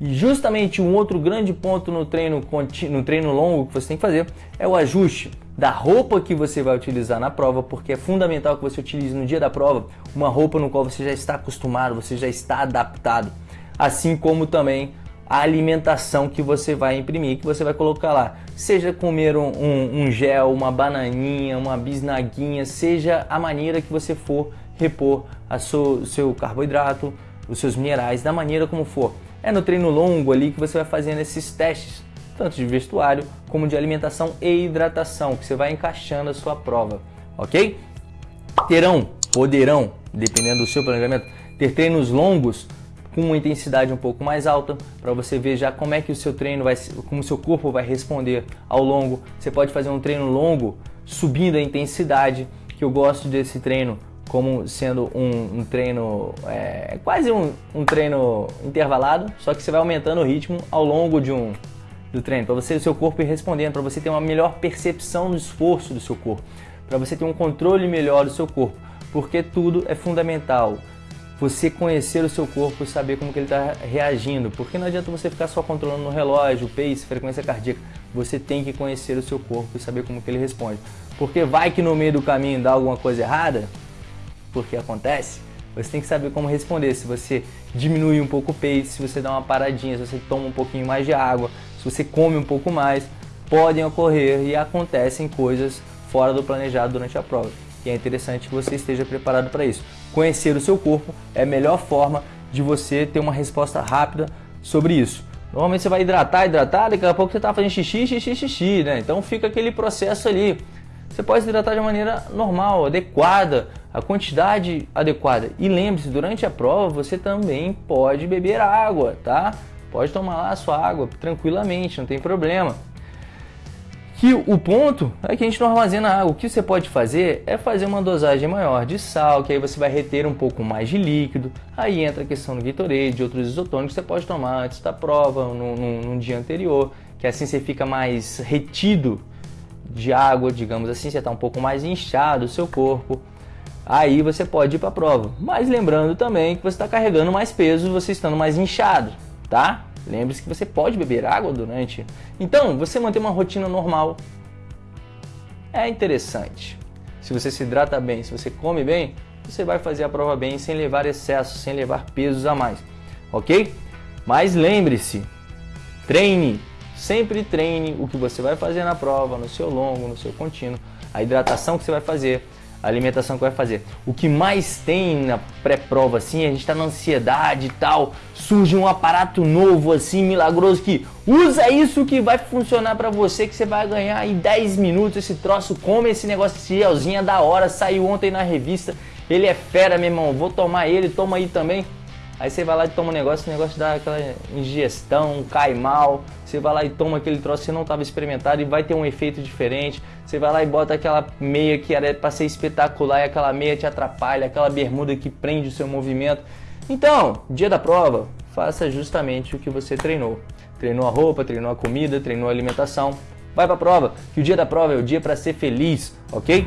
E justamente um outro grande ponto no treino, no treino longo que você tem que fazer é o ajuste da roupa que você vai utilizar na prova, porque é fundamental que você utilize no dia da prova uma roupa no qual você já está acostumado, você já está adaptado, assim como também a alimentação que você vai imprimir, que você vai colocar lá. Seja comer um, um, um gel, uma bananinha, uma bisnaguinha, seja a maneira que você for repor o seu, seu carboidrato, os seus minerais, da maneira como for. É no treino longo ali que você vai fazendo esses testes, tanto de vestuário como de alimentação e hidratação, que você vai encaixando a sua prova, ok? Terão, poderão, dependendo do seu planejamento, ter treinos longos com uma intensidade um pouco mais alta, para você ver já como é que o seu treino vai, como o seu corpo vai responder ao longo. Você pode fazer um treino longo subindo a intensidade, que eu gosto desse treino como sendo um, um treino, é, quase um, um, treino intervalado, só que você vai aumentando o ritmo ao longo de um do treino, para você o seu corpo ir respondendo, para você ter uma melhor percepção do esforço do seu corpo, para você ter um controle melhor do seu corpo, porque tudo é fundamental você conhecer o seu corpo e saber como que ele está reagindo. Porque não adianta você ficar só controlando no relógio, o pace, frequência cardíaca. Você tem que conhecer o seu corpo e saber como que ele responde. Porque vai que no meio do caminho dá alguma coisa errada, porque acontece, você tem que saber como responder. Se você diminui um pouco o pace, se você dá uma paradinha, se você toma um pouquinho mais de água, se você come um pouco mais, podem ocorrer e acontecem coisas fora do planejado durante a prova. E é interessante que você esteja preparado para isso. Conhecer o seu corpo é a melhor forma de você ter uma resposta rápida sobre isso. Normalmente você vai hidratar, hidratar, daqui a pouco você está fazendo xixi, xixi, xixi, né? Então fica aquele processo ali. Você pode se hidratar de maneira normal, adequada, a quantidade adequada. E lembre-se, durante a prova você também pode beber água, tá? Pode tomar lá a sua água tranquilamente, não tem problema. Que o ponto é que a gente não armazena água. O que você pode fazer é fazer uma dosagem maior de sal, que aí você vai reter um pouco mais de líquido. Aí entra a questão do Gatorade, de outros isotônicos que você pode tomar antes da prova, no, no dia anterior, que assim você fica mais retido de água, digamos assim, você está um pouco mais inchado o seu corpo. Aí você pode ir para a prova. Mas lembrando também que você está carregando mais peso, você estando mais inchado, tá? Lembre-se que você pode beber água durante. Então, você manter uma rotina normal é interessante. Se você se hidrata bem, se você come bem, você vai fazer a prova bem sem levar excesso, sem levar pesos a mais, ok? Mas lembre-se, treine, sempre treine o que você vai fazer na prova, no seu longo, no seu contínuo, a hidratação que você vai fazer, a alimentação que vai fazer. O que mais tem na pré-prova, assim, a gente está na ansiedade e tal, surge um aparato novo, assim, milagroso, que usa isso que vai funcionar para você, que você vai ganhar em 10 minutos esse troço, come esse negócio, esse gelzinho é da hora, saiu ontem na revista, ele é fera, meu irmão, vou tomar ele, toma aí também. Aí você vai lá e toma um negócio, o negócio dá aquela ingestão, cai mal. Você vai lá e toma aquele troço que você não estava experimentado e vai ter um efeito diferente. Você vai lá e bota aquela meia que era para ser espetacular e aquela meia te atrapalha, aquela bermuda que prende o seu movimento. Então, dia da prova, faça justamente o que você treinou. Treinou a roupa, treinou a comida, treinou a alimentação. Vai para a prova, que o dia da prova é o dia para ser feliz, ok?